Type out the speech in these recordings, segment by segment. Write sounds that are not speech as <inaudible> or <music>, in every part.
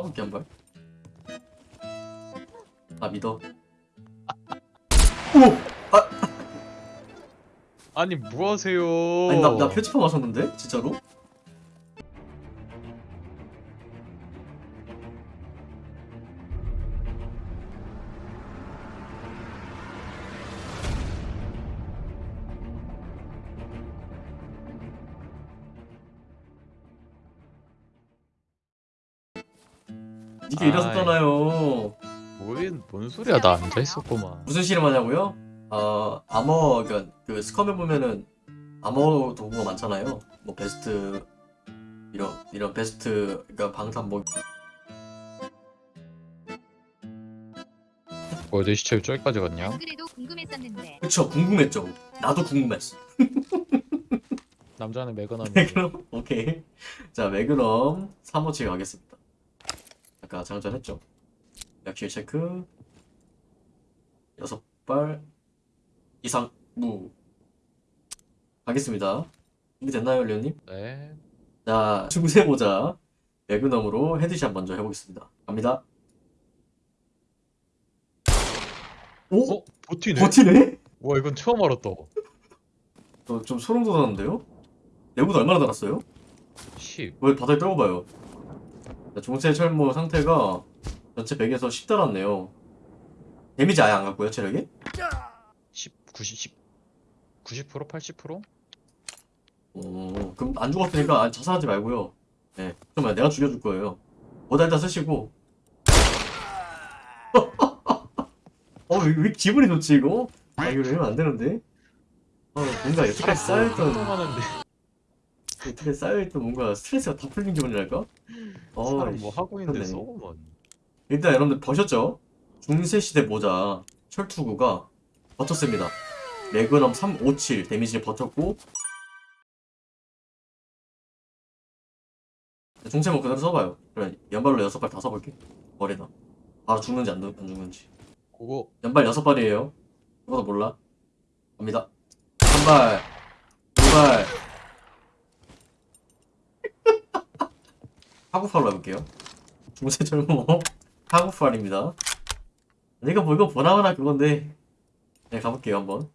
써볼게 한번 아 믿어 오! 아니 뭐 하세요? 아니 나, 나 표지판 마셨는데? 진짜로? 소리야 나 앉아 있었구만. 무슨 실험하냐고요? 어 아머 그러니까 그 스컴에 보면은 아머 도구가 많잖아요. 뭐 베스트 이런 이런 베스트 그러니까 방탄 뭐 뭐야 내 시체 왜 저기까지 갔냐? 안 그래도 궁금했었는데 그쵸 궁금했죠. 나도 궁금했어. <laughs> 남자는 매건함이. 매그넘 오케이. 자 매그넘 3호치 가겠습니다. 아까 장전했죠. 약실 체크 여섯 발 이상 무 가겠습니다. 준비됐나요, 레오님? 네. 자, 중세 모자 매그넘으로 headshot 먼저 해보겠습니다. 갑니다. 오? 어 버티네. 버티네? 와 이건 처음 알았다. 어, 좀 소름 돋았는데요? 내구도 얼마나 달았어요? 10. 왜 바닥에 떨궈봐요. 자, 중세 철모 상태가 전체 100에서 10 달았네요. 데미지 아예 안 갔고요, 체력이? 10, 90, 10, 90% 80%? 어, 그럼 안 죽었으니까 아, 자살하지 말고요. 네, 잠깐만 내가 죽여줄 거예요. 일단 쓰시고. <laughs> 어, 왜, 왜 기분이 좋지 이거? 아 이거 이러면 안 되는데. 어, 뭔가 여태까지 쌓여있던 여태까지 쌓여있던 뭔가 스트레스가 다 풀린 기분이랄까? 어, 사람 뭐 하고 있는데. 쏘고만. 일단 여러분들 보셨죠? 중세시대 모자 철투구가 버텼습니다. 매그넘 357 데미지를 버텼고 중세 뭐 그대로 써봐요. 그래 연발로 여섯 발다 써볼게. 머리다. 바로 죽는지 안, 죽- 안 죽는지. 그거 연발 여섯 발이에요. 그것도 몰라. 갑니다. 한 발, 두 발. <laughs> 하구팔로 해볼게요. 중세 젊어 <laughs> 하구팔입니다. 이거 뭐 이거 보나마나 그건데. 네 가볼게요 한번.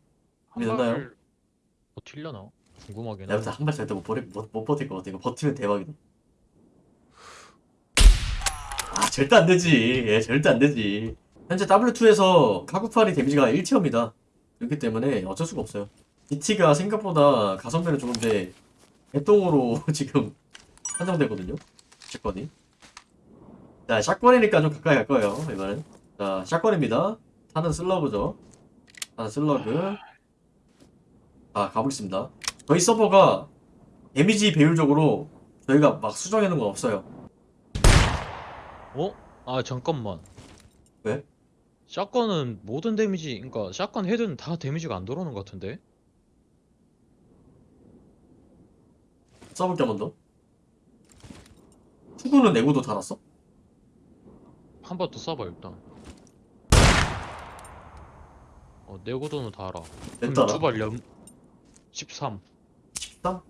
발- 버틸려나? 궁금하긴 내가. 한발 절대 못, 버리, 못, 못 버틸 것 같아. 이거 버티면 대박이다. 아 절대 안 되지. 예 절대 안 되지. 현재 W2에서 카구팔이 데미지가 1티어입니다. 그렇기 때문에 어쩔 수가 없어요. DT가 생각보다 가성비는 좋은데 개똥으로 <laughs> 지금 한정되거든요. 샷건이. 자, 샷건이니까 좀 가까이 갈 거예요. 이번엔. 자, 샷건입니다. 타는 슬러그죠. 타는 슬러그. 아, 가보겠습니다. 저희 서버가 데미지 배율적으로 저희가 막 수정해 놓은 건 없어요. 어? 아 잠깐만. 왜? shotgun은 모든 데미지, 그러니까 shotgun 헤드는 다 데미지가 안 들어오는 것 같은데? 써볼게 한번 더. 투구는 내구도 달았어? 한 번더 쏴봐 일단. 어 내구도는 달아. 냈더라. 두발 연 13. 13?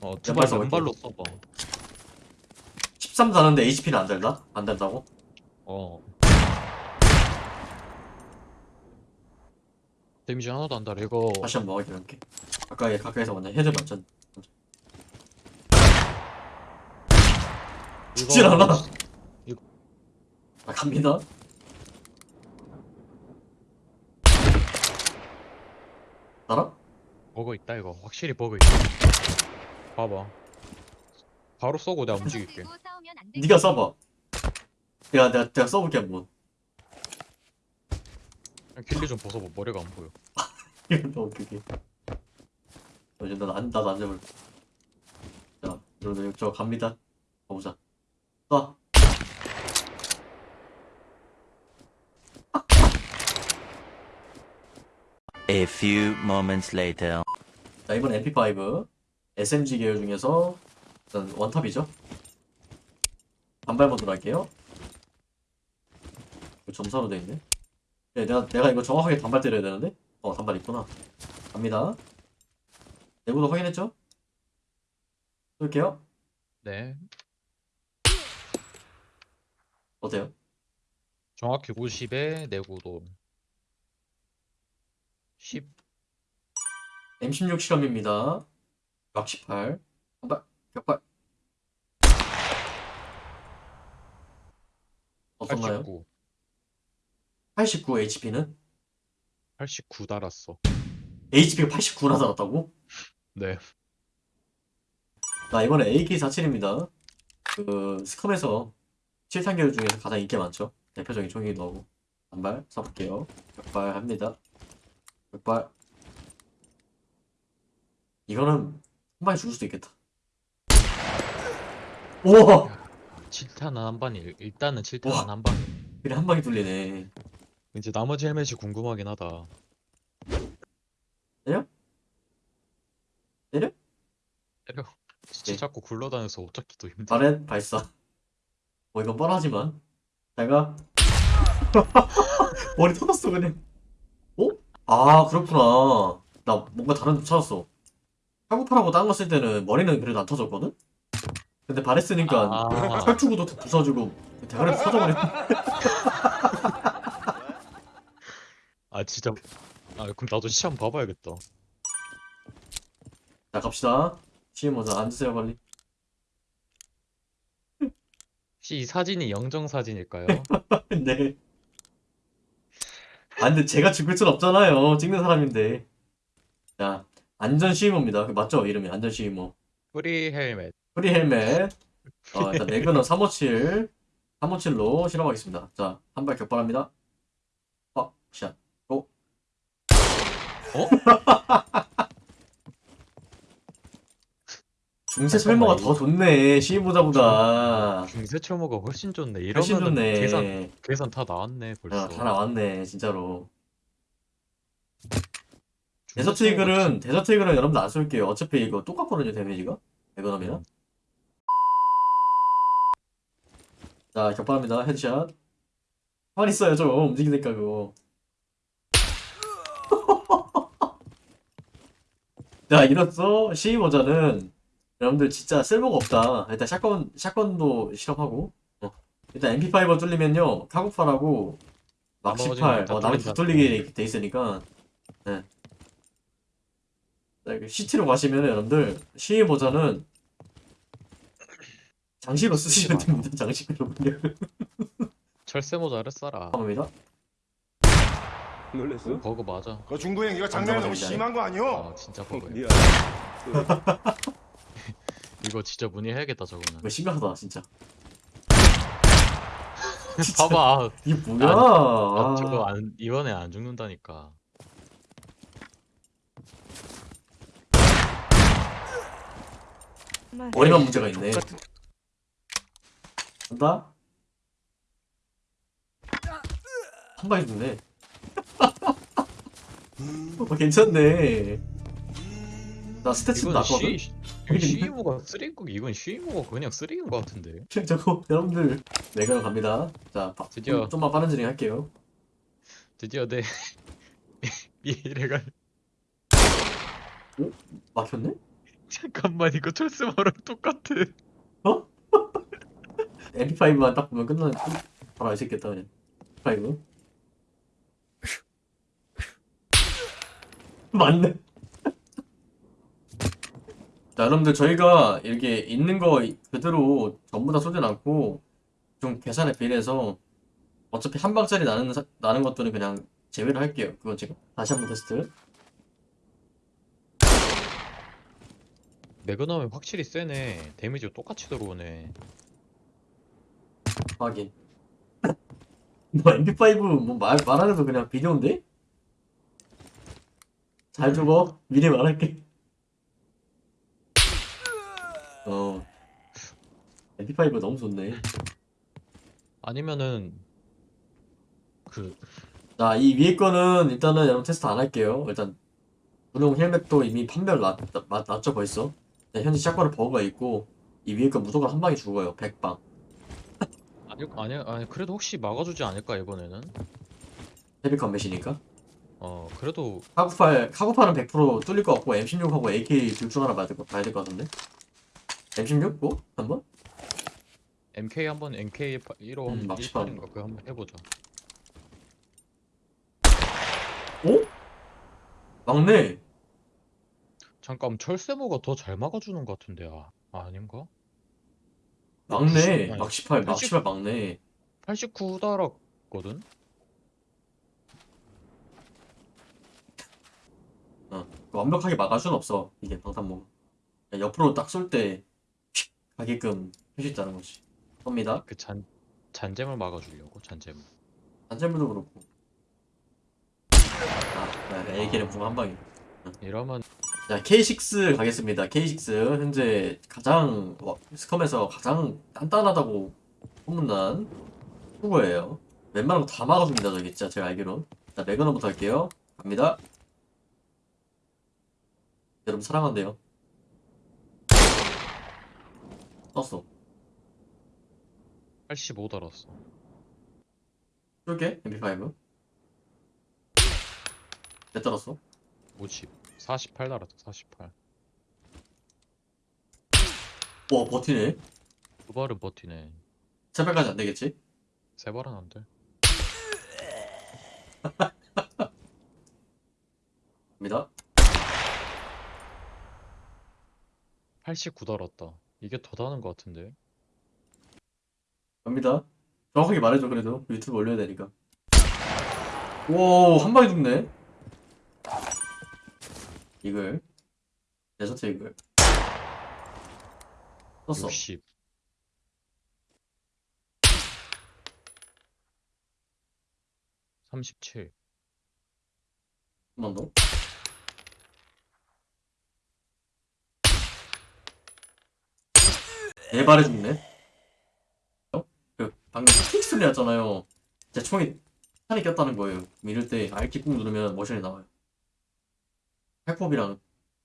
어 두발. 연발로 써봐. 13 다는데 HP는 안 달다? 안 달다고? 어. 데미지 하나도 안 달아 이거. 다시 한번 먹을게 이렇게. 가까이 가까이서 먼저 헤드 맞전. 죽질 이거- 않아. 아 갑니다. 알아? 버그 있다 이거 확실히 버그 있다. 봐봐. 바로 쏘고 내가 움직일게. 네가 써봐. 내가 내가 내가 써볼게 한번. 그냥 길리 좀 벗어봐 머리가 안 보여. 이거 너무 웃기게. 어, 이제 나도 안 나도 앉아볼게. 자, 여러분들 저 갑니다. 가보자. 쏴. A few moments later. 자 이번 MP5 SMG 계열 중에서 일단 원탑이죠. 반발 모드로 할게요. 점사로 돼 있네. 네, 내가 내가 이거 정확하게 단발 때려야 되는데. 어 단발 있구나. 갑니다. 내구도 확인했죠? 쏠게요. 네. 어때요? 정확히 50에 내구도 10 M16 실험입니다. 각 18. 한발 격발. 어떤가요? 89 89 HP는? 89 달았어 HP가 89나 달았다고? 네자 이번에 AK47입니다. 그 스컴에서 7탄계 중에서 가장 인기 많죠. 대표적인 총이기도 하고. 한발 쏴볼게요. 격발 합니다. 격발. 이거는 한 방에 죽을 수도 있겠다. 우와! 7탄은 한 방이 일단은 7탄은 와. 한 방이 그래 한 방에 뚫리네. 이제 나머지 헬멧이 궁금하긴 하다 때려? 때려? 때려 진짜 네. 자꾸 굴러다녀서 옷 잡기도 힘들어 바렛 발사. 뭐 이건 뻔하지만. 내가 <laughs> 머리 터졌어 그냥. 어? 아 그렇구나. 나 뭔가 다른 데 찾았어. 카구팔하고 딴 거 쓸 때는 머리는 그래도 안 터졌거든? 근데 바렛 쓰니까 아 혈주구도 부서지고 대가리 터져버려. <laughs> 아 진짜 아 그럼 나도 시험 봐봐야겠다 자 갑시다. 시임 모자 앉으세요 빨리. 혹시 이 사진이 영정 사진일까요? <laughs> 네. 아 근데 제가 죽을 순 없잖아요. 찍는 사람인데. 자 안전 시임모입니다. 맞죠 이름이 안전 시임모. 프리 헬멧 프리 헬멧. <laughs> 어, 일단 매그넘 357. 357로 실험하겠습니다. 자, 한 발 격발합니다. 어, 샷. 오. 어? <laughs> 중세 설모가 더 좋네. 시인보자보다. 중세 철모가 훨씬 좋네 훨씬 이러면은 좋네. 계산 계산 다 나왔네 벌써 아, 다 나왔네, 진짜로. 데서트 철모가 이글은, 데서트 이글은 여러분들 안 쏠게요. 어차피 이거 똑같거든요, 데미지가. 매그넘이랑. 음. 자, 격발합니다. headshot. 가만히 있어요, 좀. 움직이니까, 그거. <laughs> 자, 이로써 시위 모자는 여러분들 진짜 쓸모가 없다. 일단 shotgun, shotgun도 실험하고. 어. 일단 MP5 뚫리면요, 카구팔하고 막 나머지는 18, 다 어, 나머지 다 뚫린다. 뚫리게 돼 있으니까. 네. CT로 가시면 여러분들 시위 모자는 장식으로 쓰시면 됩니다. 장식으로 그냥. <laughs> 철새 모자를 써라 합니다. 놀랬어? 버거 맞아 그 중구 형 이거 장난이 너무 심한 거 아니오? 아 진짜 미안. <laughs> 이거 진짜 문의해야겠다 저거는 이거 심각하다, <laughs> 진짜. 봐봐 이게 뭐야? 아, 아, 저거 안, 이번에 안 죽는다니까 머리만 문제가 있네. 간다? 한 방에 죽네. <laughs> 어, 괜찮네. 나 이건 낮거든? 시 이거 시이모가 쓰레기 이건 시이모가 그냥 쓰레기인 것 같은데 <laughs> 저거, 여러분들. 매그넘 갑니다. 자, 바, 드디어. 좀, 좀만 빠른 진행 할게요. 드디어 내 <laughs> 미래가 막혔네? <laughs> 잠깐만 이거 철새마랑 똑같아 MP5만 딱 보면 끝나는, 바로 알수 있겠다, 그냥. MP5. 맞네. 자, 여러분들, 저희가 이렇게 있는 거 그대로 전부 다 쏘진 않고, 좀 계산에 비례해서, 어차피 한 방짜리 나는, 사- 나는 것들은 그냥 제외를 할게요. 그건 지금. 다시 한번 테스트. 매그넘이 확실히 세네 데미지가 똑같이 들어오네 확인. <laughs> 뭐, MP5, 뭐, 말, 말안 해도 그냥 비디오인데? 잘 죽어. 미리 말할게. 어. MP5 너무 좋네. 아니면은 그 자, 이 위에 거는 일단은 여러분 테스트 안 할게요. 일단, 분홍 헬멧도 이미 판별 났, 났, 났죠, 벌써? 네, 현재 샷건을 버그가 있고, 이 위에 거 무조건 한 방에 죽어요. 100방. 아니 아니 아니 그래도 혹시 막아주지 않을까 이번에는 헤비 컴뱃이니까. 어 그래도 카구팔, 카구팔은 100% 뚫릴 것 같고, M16하고 AK 둘 중 하나 봐야 될 것, 봐야 될것 같은데? M16? 뭐? 한번? MK 한번 MK 1호 음, 막시판. 1판인가 그거 한번 해보자. 오? 막내 잠깐 철새모가 더 잘 막아주는 것 같은데 아 아닌가? 막내 아니, 막 18, 막80 18 막내 89 달았거든. 완벽하게 막을 순 없어 이게 그냥 옆으로 딱 쏠 때 가게끔 할 수 있다는 거지. 쏩니다. 그 잔 잔잼을 막아주려고? 잔잼. 안전물도 그렇고. 아 네, AK는 궁한 방이 이러면 자 K6 가겠습니다. K6 현재 가장 와, 스컴에서 가장 단단하다고 소문난 후보예요. 웬만한 거 다 막아줍니다 저기. 진짜 제가 알기론. 자 매그넘부터 할게요. 갑니다. 여러분 사랑한대요 떴어 85 달았어. 쏠게 MP5 몇 달았어? 50. 48 달았어. 48. 와 버티네 두 발은 버티네. 새벽까지 안 되겠지? 세 발은 안 돼. <laughs> 갑니다 89 달았다. 이게 더 다는 것 같은데. 갑니다. 정확하게 말해줘 그래도 유튜브 올려야 되니까. 오, 한 방에 죽네. 이글. 데저트 이글. 썼어. 60. 삼십칠. 한번 더. 네 발에 죽네. 어? 그 방금 킥 소리 났잖아요. 제 총이 탄이 꼈다는 거예요. 이럴 때 R키 꾹 누르면 모션이 나와요. 핵법이랑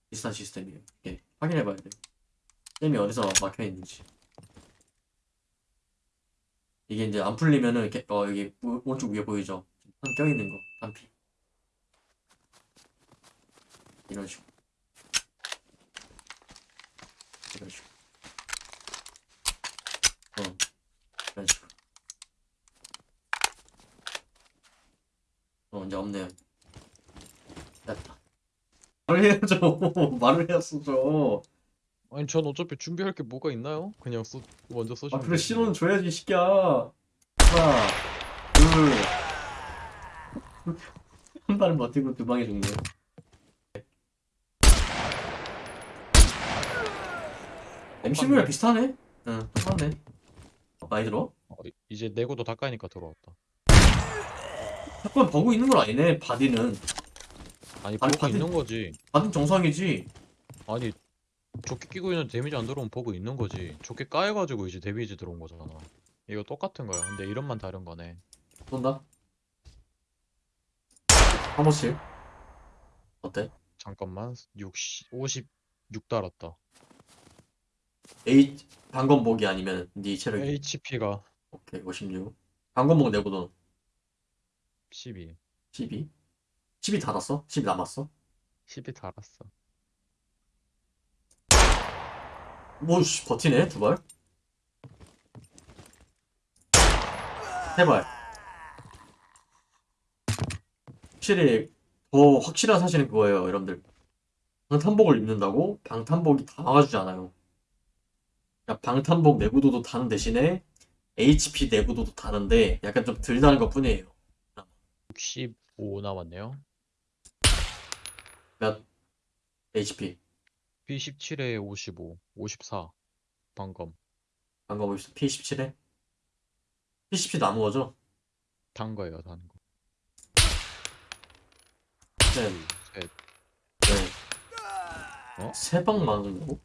비슷한 시스템이에요. 이게 확인해봐야 돼. 잼이 어디서 막혀 있는지. 이게 이제 안 풀리면은 이렇게 어 여기 오- 오른쪽 위에 보이죠? 탄 껴있는 거, 탄피. 이런 식으로. 이런 식으로. 어, 이런 식으로. 어, 이제 없네요. 됐다. 말을 해야죠. <laughs> 말을 해야죠. 아니 전 어차피 준비할 게 뭐가 있나요? 그냥 쏘 먼저 아, 쏘시면 그래, 되지. 신호는 줘야지, 이 새끼야. 하나, 둘. <laughs> 한 발은 버티고 두 방에 죽네. MCV랑 비슷하네? 응, 똑같네. 어, 많이 들어? 어, 이- 이제 내구도 다 까니까 들어왔다. 잠깐 버그 있는 건 아니네, 바디는. 아니 버그 다들- 있는 거지. 바디는 정상이지. 아니 조끼 끼고 있는 데미지 안 들어오면 버그 있는 거지. 조끼 까여가지고 이제 데미지 들어온 거잖아. 이거 똑같은 거야. 근데 이름만 다른 거네. 쏜다. 한 번씩. 어때? 잠깐만 60 56 달았다. A, 방검목이 아니면 네 체력이. HP가 오케이, 56. 방검목 내고도 12. 12. 10이 닫았어? 10이 남았어? 10이 달았어. 뭐, 씨, 버티네, 두 발. 세 발. 확실히, 더 확실한 사실은 그거예요, 여러분들. 방탄복을 입는다고 방탄복이 다 막아주지 않아요. 그러니까 방탄복 내구도도 다는 대신에 HP 내구도도 다른데 약간 좀 덜 다른 것 뿐이에요. 65 남았네요. HP. B17에 55, 54. 방금 방금 P17에? P17 남은 거죠? 단 거예요, 단 거. 네. 셋. 네. 어? 세방 맞는다고?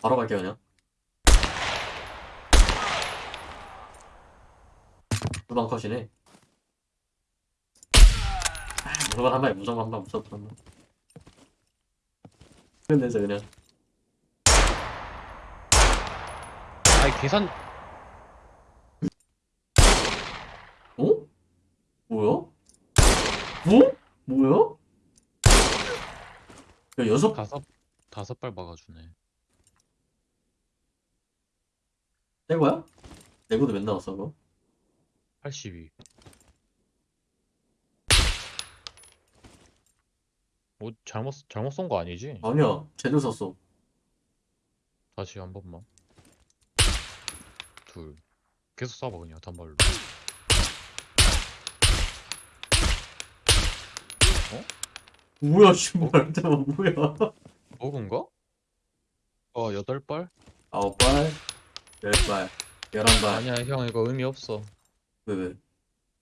바로 갈게요 그냥 두방 컷이네 아, 무조건 한 방에 무조건 한 방 무조건 한 방 끝내자 그냥 아니 계산 어? 뭐야? 뭐? 뭐야? 야 여섯 다섯 다섯 발 막아주네. 떼고야? 내고도 몇 나왔어 그거? 82. 뭐 잘못 잘못 쏜 거 아니지? 아니야 제대로 썼어 다시 한 번만. 둘. 계속 쏴봐 그냥 단발로. 뭐야 씨발 잠깐 뭐야 먹은가? 어 여덟 발? 아홉 발, 열 발, 열한 발. 아니야 형 이거 의미 없어. 왜 왜?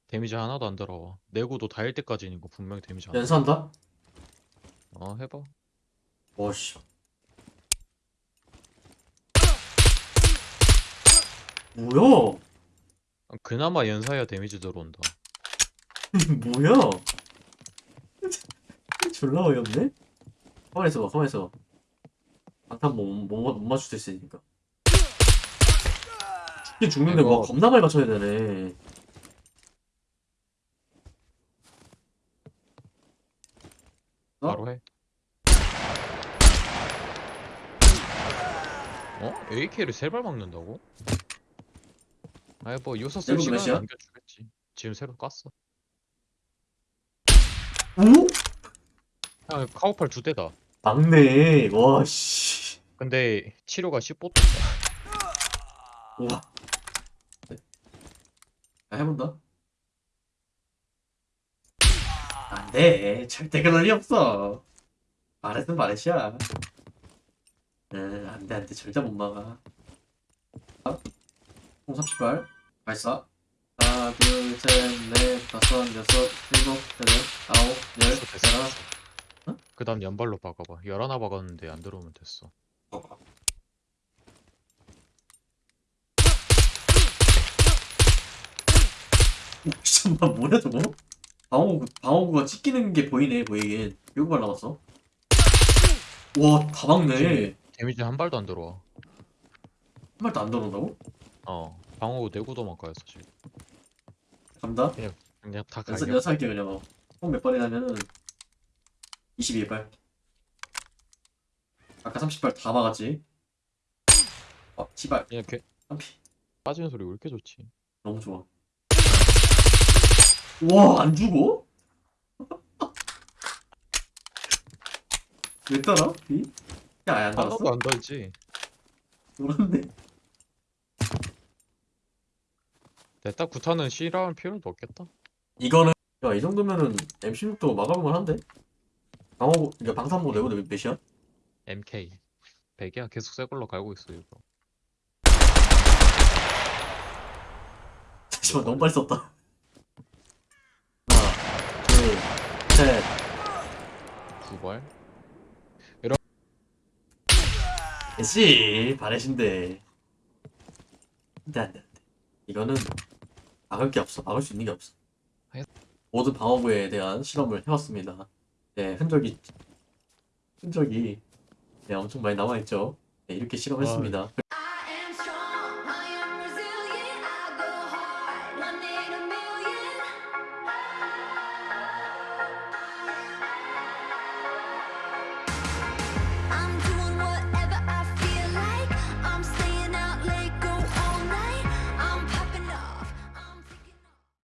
데미지 하나도 안 들어와. 내구도 닿을 때까지는 이거 분명히 데미지 안. 들어. 연사한다? 어 해봐. 와씨. 뭐야? 아, 그나마 연사야 데미지 들어온다. <laughs> 뭐야? <laughs> 졸라 어이없네? 가만히 있어봐, 가만히 있어봐. 방탄 못, 못, 못 맞출 수 있으니까. 죽긴 죽는데 뭐 이거- 겁나 많이 맞춰야 되네. 어? 바로 해. 어? AK를 세 발 막는다고? 아이 뭐 요소 쓸 시간 몇이야? 남겨주겠지. 지금 새로 깠어. 오? 아 카우팔 두 대다. 막네. 와, 씨. 근데 치료가 15도. 우와. 아, 해본다. 안 돼. 절대 그럴 리 없어. 말했으면 말했이야. 응, 안 돼, 안 돼. 절대 못 막아. 총 30발. 발사. 하나, 둘, 셋, 넷, 다섯, 여섯, 일곱, 여덟, 아홉, 열, 됐어 됐어. 열하나. 어? 그 다음 연발로 박아봐. 열 하나 박았는데 안 들어오면 됐어. 오, 잠깐만, 뭐야, 저거? 방어구, 방어구가 찢기는 게 보이네, 보이긴. 일곱 발 남았어. 와, 다 막네. 데미지 한 발도 안 들어와. 한 발도 안 들어온다고? 어. 방어구 내구도만 까였어 지금. 간다? 그냥 다 연사, 갈겨. 연사할게 그냥 어. 총몇 발이냐면은 22발 아까 30발 다 막았지 어, 지발 그냥 개 한피 빠지는 소리 왜 이렇게 좋지? 너무 좋아 우와 안 죽어? <laughs> 왜 따라? 비? 야 아예 안 하나도 달았어? 안 달지. 모르는데 됐다 구타는 C라는 필요도 없겠다. 이거는 야 이 정도면은 MC6도 막아볼만 한데? 방어구 그러니까 방탄복 내고 몇- 몇이야? MK 100이야 계속 새 걸로 갈고 있어 이거. <laughs> 잠시만 너무 빨리 썼다 하나 둘셋 두 발. 씨 바레신데. 안돼 안돼 안돼. 이거는 막을 게 없어. 막을 수 있는 게 없어. 해- 모든 방어구에 대한 실험을 해왔습니다. 네 흔적이 흔적이 네 엄청 많이 남아있죠. 네, 이렇게 실험했습니다